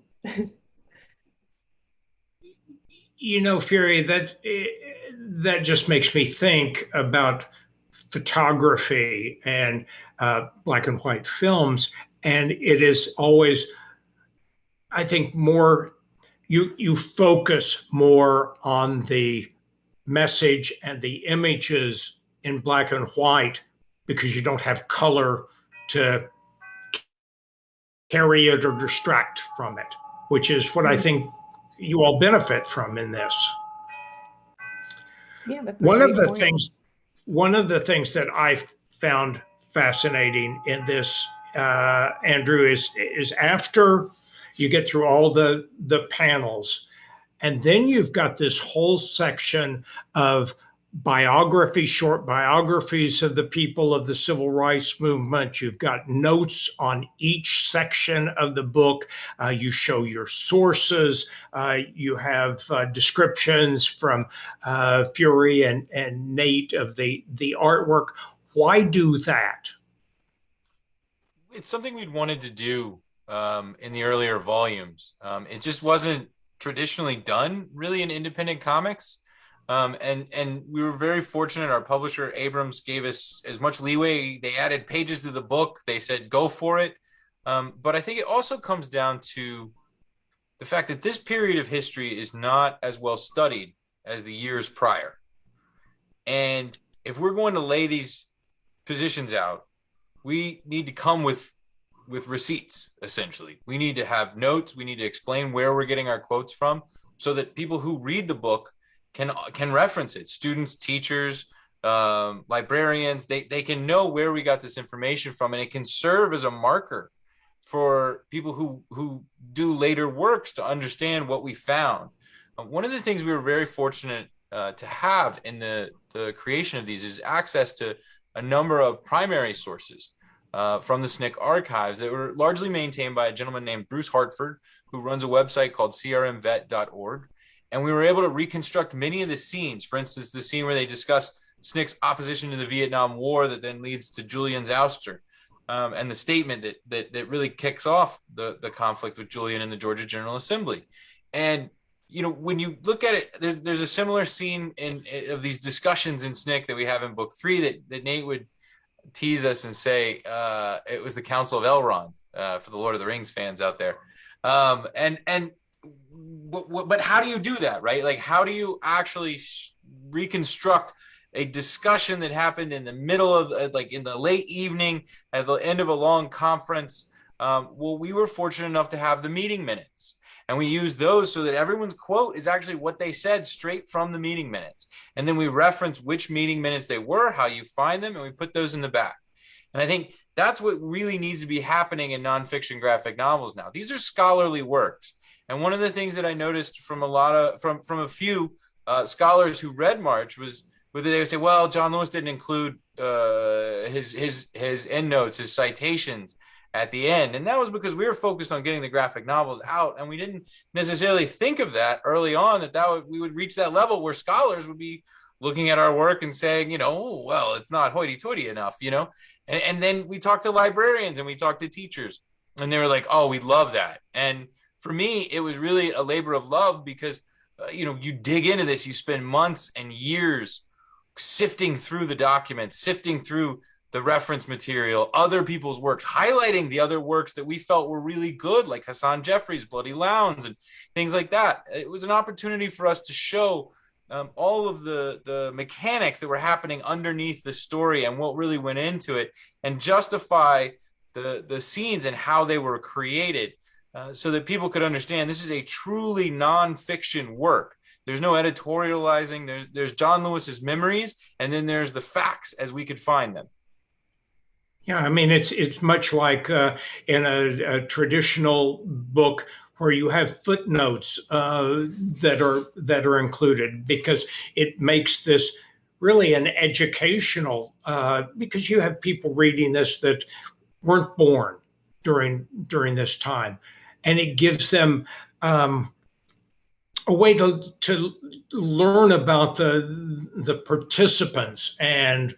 you know, Fury, that that just makes me think about photography and uh, black and white films, and it is always, I think, more you you focus more on the message and the images in black and white because you don't have color to carry it or distract from it, which is what I mm-hmm. think you all benefit from in this. Yeah, one of the point. things one of the things that I found fascinating in this, uh, Andrew, is is after you get through all the the panels, and then you've got this whole section of biography, short biographies of the people of the civil rights movement. You've got notes on each section of the book. Uh, you show your sources. Uh, you have uh, descriptions from uh, Fury and, and Nate of the, the artwork. Why do that? It's something we'd wanted to do um, in the earlier volumes. Um, it just wasn't traditionally done really in independent comics. Um, and and we were very fortunate. Our publisher Abrams gave us as much leeway. They added pages to the book. They said go for it. Um, but I think it also comes down to the fact that this period of history is not as well studied as the years prior. And if we're going to lay these positions out, we need to come with with receipts essentially. We need to have notes, we need to explain where we're getting our quotes from so that people who read the book can can reference it. Students, teachers, um, librarians, they, they can know where we got this information from and it can serve as a marker for people who, who do later works to understand what we found. Uh, one of the things we were very fortunate uh, to have in the, the creation of these is access to a number of primary sources uh, from the SNCC archives that were largely maintained by a gentleman named Bruce Hartford, who runs a website called crmvet.org. And we were able to reconstruct many of the scenes. For instance, the scene where they discuss SNCC's opposition to the Vietnam War that then leads to Julian's ouster. Um, and the statement that, that that really kicks off the the conflict with Julian in the Georgia General Assembly. And you know, when you look at it, there's there's a similar scene in, in of these discussions in Snick that we have in book three that, that Nate would tease us and say uh, it was the Council of Elrond uh, for the Lord of the Rings fans out there. Um, and and but, but how do you do that, right? Like, how do you actually reconstruct a discussion that happened in the middle of uh, like in the late evening at the end of a long conference? Um, well we were fortunate enough to have the meeting minutes and we use those so that everyone's quote is actually what they said straight from the meeting minutes. And then we reference which meeting minutes they were how you find them and we put those in the back. And i think that's what really needs to be happening in nonfiction graphic novels now. These are scholarly works and one of the things that i noticed from a lot of from from a few uh, scholars who read march was whether they would say, well, John Lewis didn't include uh, his his his endnotes, his citations at the end, and that was because we were focused on getting the graphic novels out, and we didn't necessarily think of that early on that that would, we would reach that level where scholars would be looking at our work and saying, you know, oh, well, it's not hoity-toity enough, you know, and, and then we talked to librarians and we talked to teachers, and they were like, oh, we love that, and for me, it was really a labor of love because. Uh, you know, you dig into this, you spend months and years sifting through the documents, sifting through the reference material, other people's works, highlighting the other works that we felt were really good, like Hasan Jeffries' Bloody Lowndes and things like that. It was an opportunity for us to show um, all of the the mechanics that were happening underneath the story and what really went into it, and justify the the scenes and how they were created, uh, so that people could understand this is a truly nonfiction work there's no editorializing. There's there's John Lewis's memories, and then there's the facts as we could find them. Yeah, I mean it's it's much like uh, in a, a, traditional book where you have footnotes uh, that are that are included because it makes this really an educational uh, because you have people reading this that weren't born during during this time, and it gives them um, a way to to learn about the the participants and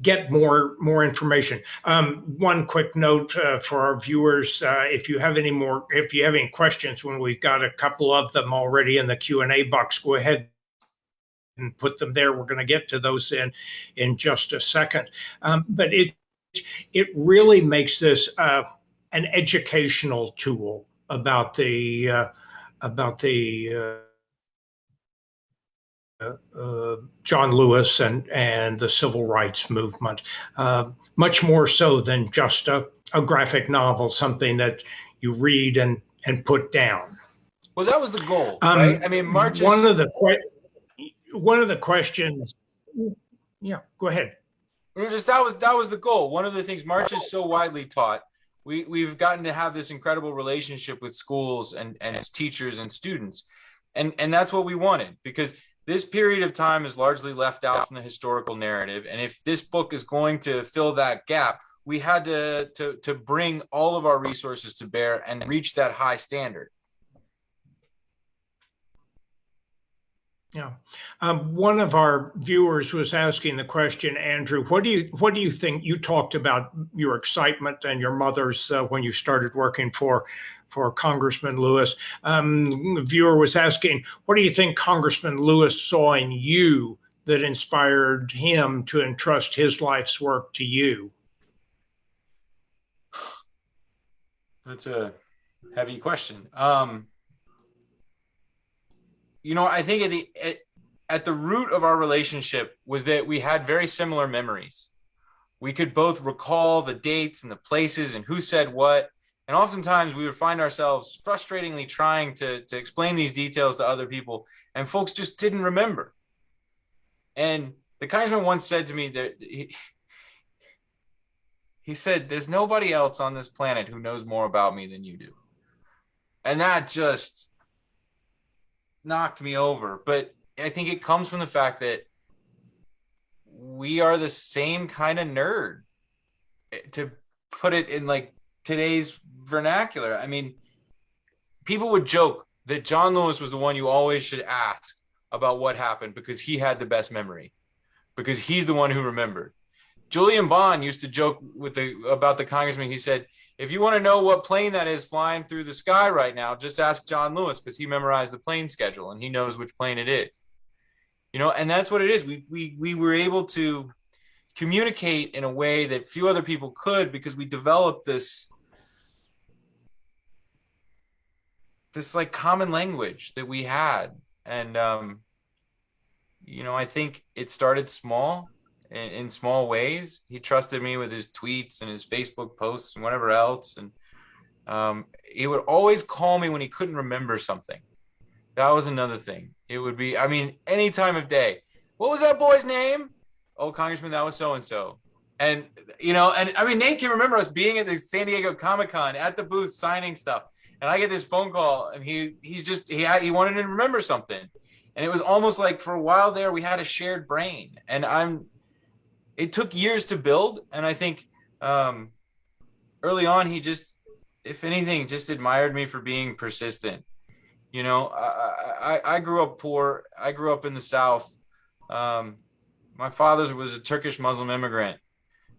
get more more information. Um, one quick note uh, for our viewers: uh, if you have any more, if you have any questions, when we've got a couple of them already in the Q and A box, go ahead and put them there. We're going to get to those in in just a second. Um, but it it really makes this uh, an educational tool about the uh, about the uh, uh, John Lewis and, and the civil rights movement, uh, much more so than just a, a graphic novel, something that you read and, and put down. Well, that was the goal, um, right? I mean, March. One of the one of the questions. Yeah, go ahead. Just that was that was the goal. One of the things March is so widely taught we we've gotten to have this incredible relationship with schools and and its teachers and students. And and that's what we wanted because this period of time is largely left out from the historical narrative. And if this book is going to fill that gap we had to to to bring all of our resources to bear and reach that high standard Yeah, um, one of our viewers was asking the question, Andrew. What do you what do you think? You talked about your excitement and your mother's uh, when you started working for for Congressman Lewis. Um, the viewer was asking, what do you think Congressman Lewis saw in you that inspired him to entrust his life's work to you? That's a heavy question. Um, you know, I think at the at, at the root of our relationship was that we had very similar memories. We could both recall the dates and the places and who said what. And oftentimes we would find ourselves frustratingly trying to, to explain these details to other people, and folks just didn't remember. And the congressman once said to me that he, he said, There's nobody else on this planet who knows more about me than you do. And that just knocked me over. But I think it comes from the fact that we are the same kind of nerd eh, to put it in like today's vernacular. I mean, people would joke that John Lewis was the one you always should ask about what happened because he had the best memory, because he's the one who remembered. Julian Bond used to joke with the about the congressman. He said, "If you want to know what plane that is flying through the sky right now, just ask John Lewis because he memorized the plane schedule and he knows which plane it is." You know, and that's what it is. We we we were able to communicate in a way that few other people could because we developed this this like common language that we had and um you know i think it started small in, in, small ways. He trusted me with his tweets and his facebook posts and whatever else. And um he would always call me when he couldn't remember something. That was another thing. It would be i mean any time of day. What was that boy's name? Oh congressman that was so and so and you know and i mean nate can remember us being at the san diego comic-con at the booth signing stuff. And I get this phone call, and he he's just, he, he wanted to remember something, and it was almost like for a while there we had a shared brain, and I'm. It took years to build, and I think um, early on he just, if anything, just admired me for being persistent. You know, I I, I grew up poor. I grew up in the South. Um, my father was a Turkish Muslim immigrant,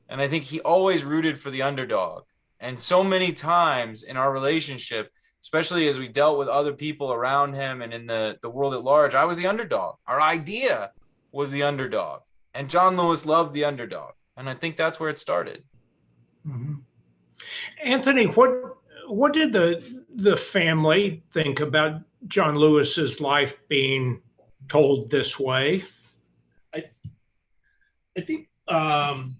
and I think he always rooted for the underdog and so many times in our relationship, especially as we dealt with other people around him and in the, the world at large, I was the underdog. Our idea was the underdog. And John Lewis loved the underdog. And I think that's where it started. Mm-hmm. Anthony, what what did the the family think about John Lewis's life being told this way? I I think um,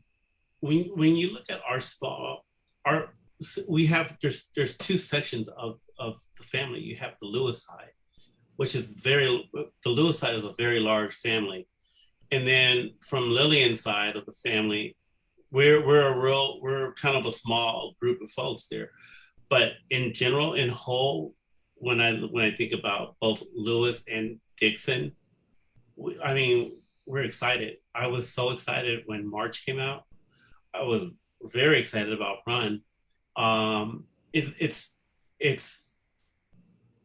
when when you look at our small our we have there's there's two sections of of the family. You have the Lewis side, which is very the Lewis side is a very large family, and then from Lillian's side of the family, we're we're a real we're kind of a small group of folks there, but in general, in whole, when I when I think about both Lewis and Dixon, we, I mean we're excited. I was so excited when March came out. I was very excited about Run. Um, it, it's it's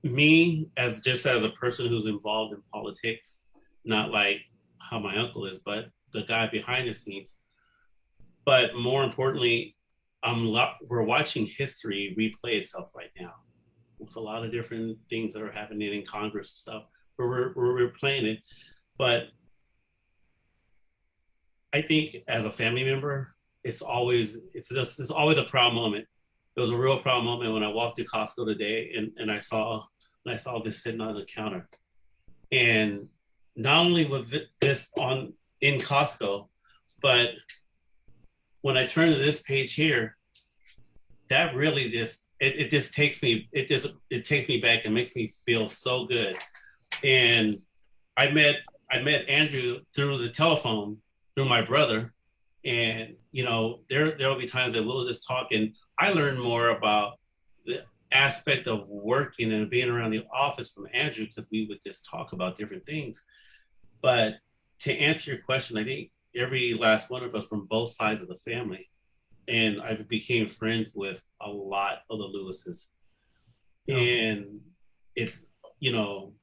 me as just as a person who's involved in politics, not like how my uncle is, but the guy behind the scenes. But more importantly, um, we're watching history replay itself right now. It's a lot of different things that are happening in Congress and stuff. We're, we're replaying it, but I think as a family member, it's always it's just it's always a proud moment. It was a real proud moment when I walked to Costco today and, and I saw and I saw this sitting on the counter. And not only was this on in Costco, but when I turn to this page here, that really just it, it just takes me it just it takes me back and makes me feel so good. And I met I met Andrew through the telephone through my brother and you know, there there will be times that we'll just talk, and I learn more about the aspect of working and being around the office from Andrew because we would just talk about different things. But to answer your question, I think every last one of us from both sides of the family, and I became friends with a lot of the Lewises, oh. and it's you know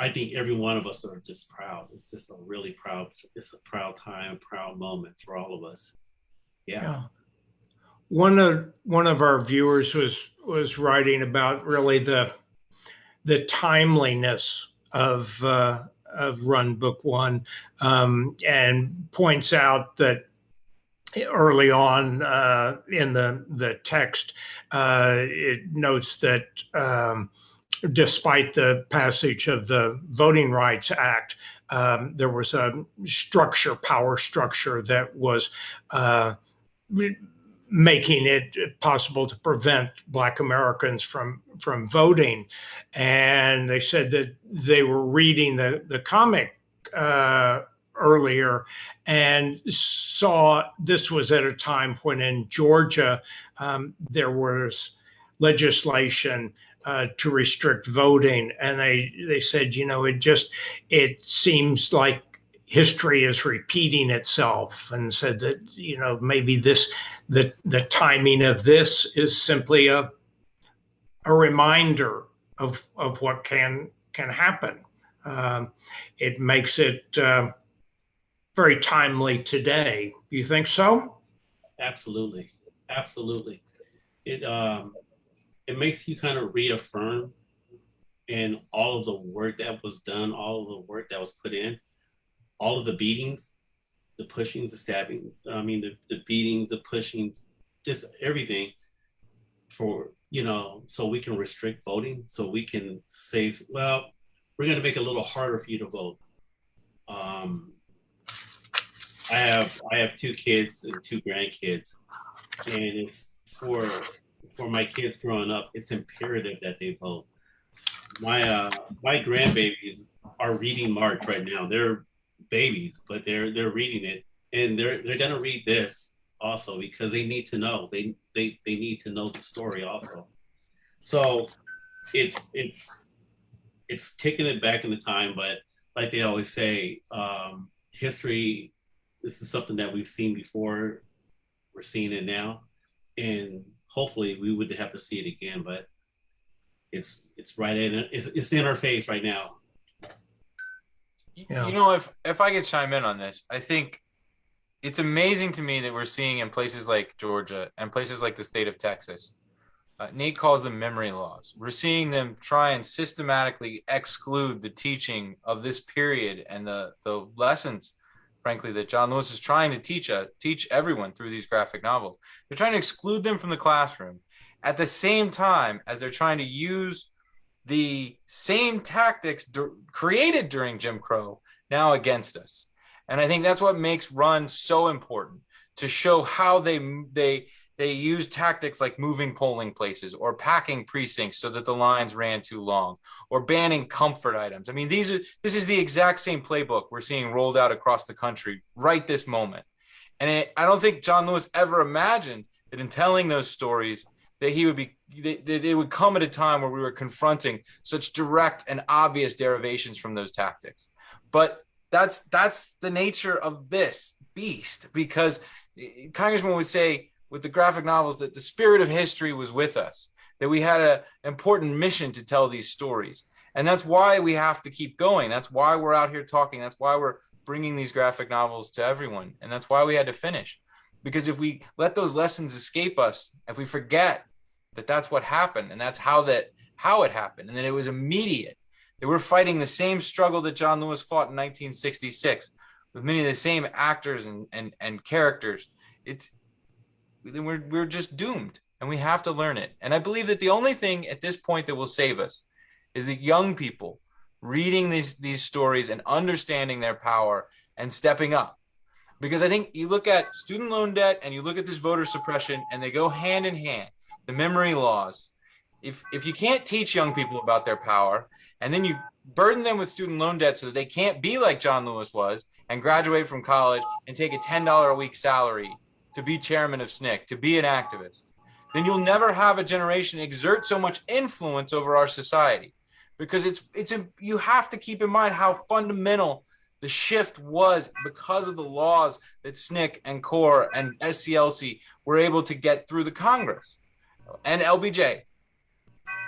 I think every one of us are just proud. It's just a really proud, it's a proud time, proud moment for all of us. Yeah. yeah. One of one of our viewers was was writing about really the the timeliness of uh, of Run Book One, um, and points out that early on uh, in the the text, uh, it notes that um, despite the passage of the Voting Rights Act, um, there was a structure, power structure that was uh, making it possible to prevent Black Americans from from voting. And they said that they were reading the the comic uh, earlier and saw this was at a time when in Georgia um, there was legislation uh, to restrict voting, and they they said, you know, it just it seems like history is repeating itself, and said that you know maybe this the the timing of this is simply a a reminder of of what can can happen. Um, it makes it uh, very timely today. You think so? Absolutely, absolutely. It um, it makes you kind of reaffirm in all of the work that was done, all of the work that was put in, all of the beatings, the pushings, the stabbing. I mean, the, the beatings, the pushings, just everything for you know, so we can restrict voting, so we can say, well, we're going to make it a little harder for you to vote. Um, I have I have two kids and two grandkids, and it's for for my kids growing up. It's imperative that they vote. My uh, my grandbabies are reading March right now. They're babies, but they're they're reading it, and they're they're gonna read this also because they need to know. They they they need to know the story also. So it's it's it's taking it back in the time, but like they always say, um, history this is something that we've seen before. We're seeing it now, and hopefully we would have to see it again. But it's it's right in it's in our face right now. Yeah. You know, if if I could chime in on this, I think it's amazing to me that we're seeing in places like Georgia and places like the state of Texas. Uh, Nate calls them memory laws. We're seeing them try and systematically exclude the teaching of this period and the the lessons frankly, that John Lewis is trying to teach uh, teach everyone through these graphic novels. They're trying to exclude them from the classroom at the same time as they're trying to use the same tactics created during Jim Crow now against us. And I think that's what makes Run so important to show how they they they use tactics like moving polling places or packing precincts so that the lines ran too long or banning comfort items. I mean, these are this is the exact same playbook we're seeing rolled out across the country right this moment. And it, I don't think John Lewis ever imagined that in telling those stories that he would be that, it would come at a time where we were confronting such direct and obvious derivations from those tactics. But that's that's the nature of this beast because Congressman would say with the graphic novels that the spirit of history was with us, that we had an important mission to tell these stories. And that's why we have to keep going. That's why we're out here talking. That's why we're bringing these graphic novels to everyone. And that's why we had to finish. Because if we let those lessons escape us, if we forget that that's what happened and that's how that how it happened and that it was immediate, that we're fighting the same struggle that John Lewis fought in 1966 with many of the same actors and and, and characters. It's we're we're just doomed and we have to learn it. And I believe that the only thing at this point that will save us is that young people reading these these stories and understanding their power and stepping up. Because I think you look at student loan debt and you look at this voter suppression and they go hand in hand. The memory laws. If if you can't teach young people about their power and then you burden them with student loan debt so that they can't be like John Lewis was and graduate from college and take a $10 a week salary to be chairman of SNCC, to be an activist, then you'll never have a generation exert so much influence over our society because it's it's you have to keep in mind how fundamental the shift was because of the laws that SNCC and CORE and SCLC were able to get through the Congress and LBJ.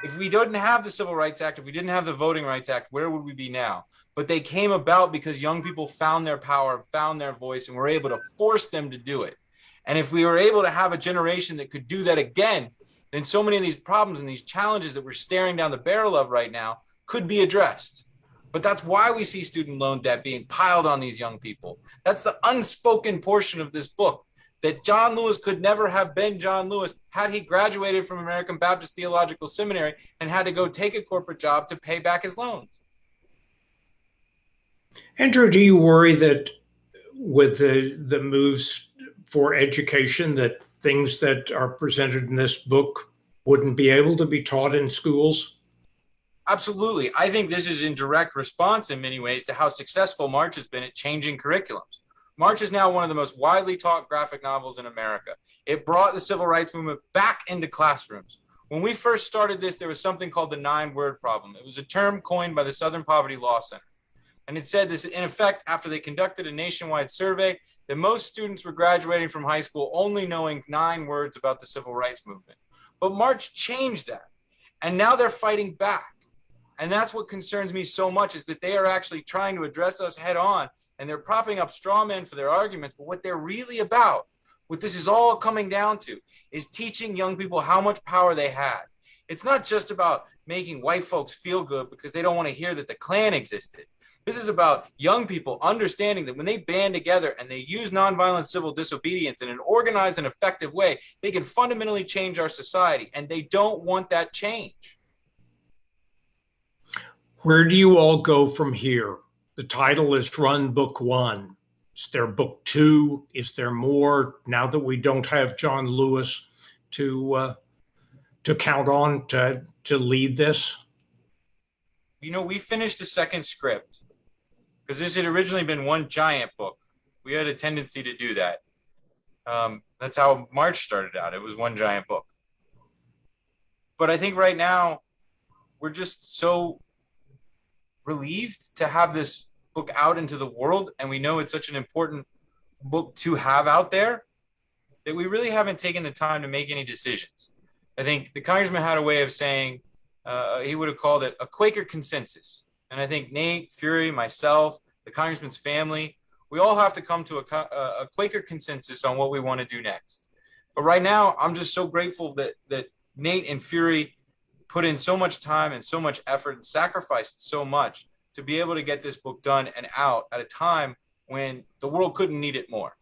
If we didn't have the Civil Rights Act, if we didn't have the Voting Rights Act, where would we be now? But they came about because young people found their power, found their voice, and were able to force them to do it. And if we were able to have a generation that could do that again, then so many of these problems and these challenges that we're staring down the barrel of right now could be addressed. But that's why we see student loan debt being piled on these young people. That's the unspoken portion of this book that John Lewis could never have been John Lewis had he graduated from American Baptist Theological Seminary and had to go take a corporate job to pay back his loans. Andrew, do you worry that with the the moves for education that things that are presented in this book wouldn't be able to be taught in schools? Absolutely. I think this is in direct response in many ways to how successful March has been at changing curriculums. March is now one of the most widely taught graphic novels in America. It brought the civil rights movement back into classrooms. When we first started this, there was something called the nine word problem. It was a term coined by the Southern Poverty Law Center. And it said this, in effect, after they conducted a nationwide survey, that most students were graduating from high school only knowing nine words about the civil rights movement. But March changed that. And now they're fighting back. And that's what concerns me so much is that they are actually trying to address us head on and they're propping up straw men for their arguments. But what they're really about, what this is all coming down to, is teaching young people how much power they had. It's not just about making white folks feel good because they don't want to hear that the Klan existed. This is about young people understanding that when they band together and they use nonviolent civil disobedience in an organized and effective way, they can fundamentally change our society. And they don't want that change. Where do you all go from here? The title is Run Book One. Is there book two? Is there more now that we don't have John Lewis to uh, to count on to to lead this? You know, we finished the second script because this had originally been one giant book. We had a tendency to do that. Um, that's how March started out. It was one giant book. But I think right now we're just so relieved to have this book out into the world, and we know it's such an important book to have out there that we really haven't taken the time to make any decisions. I think the congressman had a way of saying uh, he would have called it a Quaker consensus. And I think Nate, Fury, myself, the congressman's family, we all have to come to a, a Quaker consensus on what we want to do next. But right now, I'm just so grateful that that Nate and Fury put in so much time and so much effort and sacrificed so much to be able to get this book done and out at a time when the world couldn't need it more.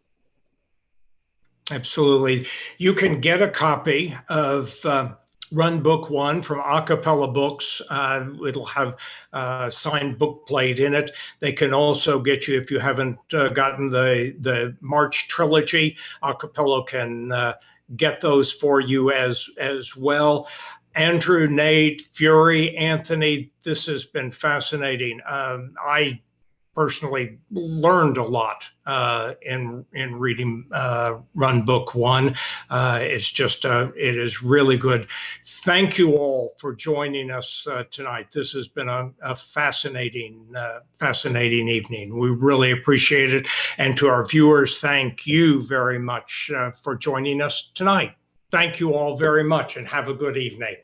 Absolutely. You can get a copy of uh, Run Book One from A Cappella Books. Uh, it'll have uh, signed book plate in it. They can also get you, if you haven't uh, gotten the, the March trilogy, A Cappella can uh, get those for you as, as well. Andrew, Nate, Fury, Anthony, this has been fascinating. Um, I personally learned a lot uh, in in reading uh, Run Book One. Uh, it's just uh, it is really good. Thank you all for joining us uh, tonight. This has been a, a fascinating uh, fascinating evening. We really appreciate it, and to our viewers, thank you very much for joining us tonight. Thank you all very much and have a good evening.